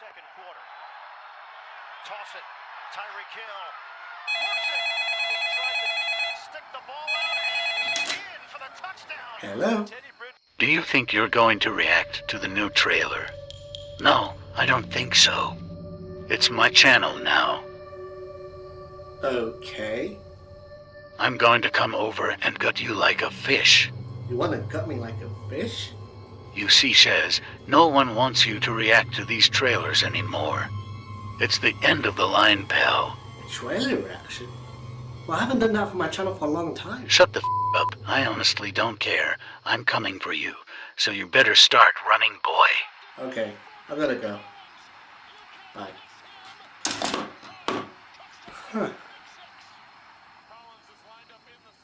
second quarter. Toss it. Tyreek Hill works it. He tried to stick the ball out, and he's in for the touchdown. Hello? Teddy Brid- Do you think you're going to react to the new trailer? No, I don't think so. It's my channel now. Okay. I'm going to come over and gut you like a fish. You want to gut me like a fish? You see, Shez, no one wants you to react to these trailers anymore. It's the end of the line, pal. A trailer reaction? Well, I haven't done that for my channel for a long time. Shut the f up. I honestly don't care. I'm coming for you. So you better start running, boy. Okay, I gotta go. Bye. Huh.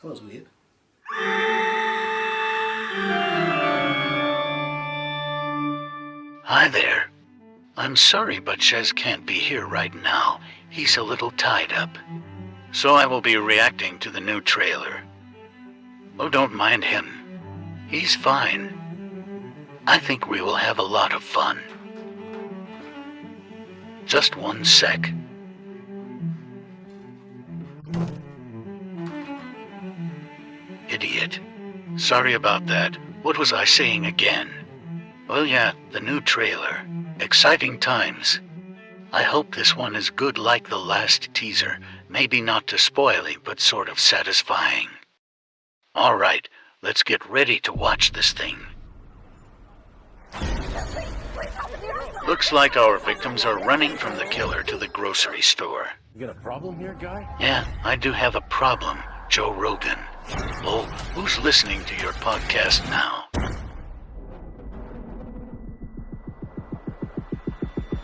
That was weird. Hi there. I'm sorry, but Shez can't be here right now. He's a little tied up. So I will be reacting to the new trailer. Oh, don't mind him. He's fine. I think we will have a lot of fun. Just one sec. Idiot. Sorry about that. What was I saying again? Well, yeah, the new trailer. Exciting times. I hope this one is good like the last teaser. Maybe not too spoily, but sort of satisfying. Alright, let's get ready to watch this thing. Looks like our victims are running from the killer to the grocery store. You got a problem here, guy? Yeah, I do have a problem, Joe Rogan. Oh, who's listening to your podcast now?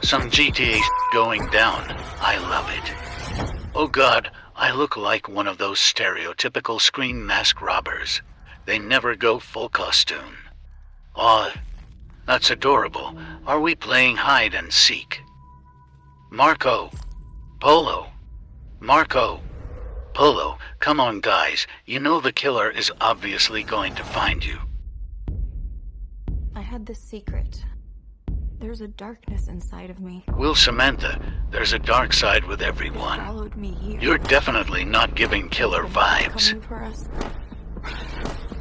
Some GTA going down. I love it. Oh god, I look like one of those stereotypical screen mask robbers. They never go full costume. Aw, that's adorable. Are we playing hide and seek? Marco. Polo. Marco. Polo, come on guys. You know the killer is obviously going to find you. I had this secret. There's a darkness inside of me. Will Samantha, there's a dark side with everyone. Followed me here. You're definitely not giving killer vibes. Coming for us.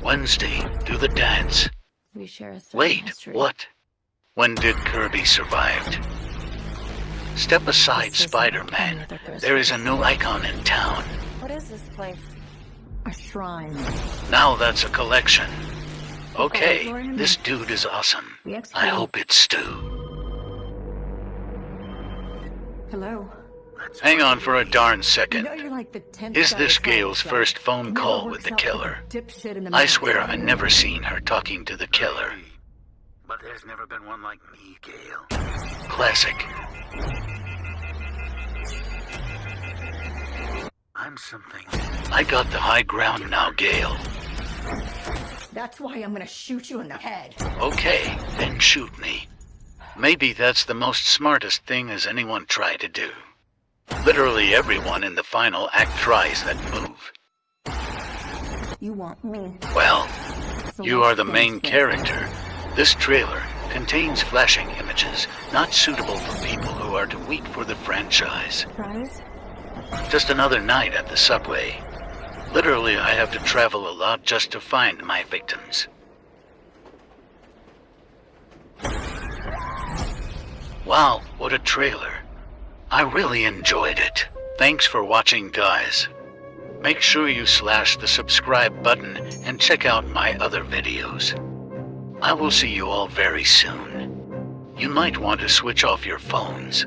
Wednesday, do the dance. We share a Wait, history. what? When did Kirby survived? Step aside, Spider-Man. There is a new icon in town. What is this place? A shrine. Now that's a collection. Okay, this dude is awesome. I hope it's Stu. Hello. Hang on for a darn second. you're like Is this to Gale's first phone call with the killer? the dipshit in the I swear I've never seen her talking to the killer. But there's never been one like me, Gale. Classic. I'm something. I got the high ground now, Gale. That's why I'm gonna shoot you in the head. Okay, then shoot me. Maybe that's the most smartest thing as anyone tried to do. Literally everyone in the final act tries that move. You want me. Well, So you are the main character. This trailer contains flashing images not suitable for people who are too weak for the franchise. Just another night at the subway. Literally, I have to travel a lot just to find my victims. Wow, what a trailer. I really enjoyed it. Thanks for watching, guys. Make sure you slash the subscribe button and check out my other videos. I will see you all very soon. You might want to switch off your phones.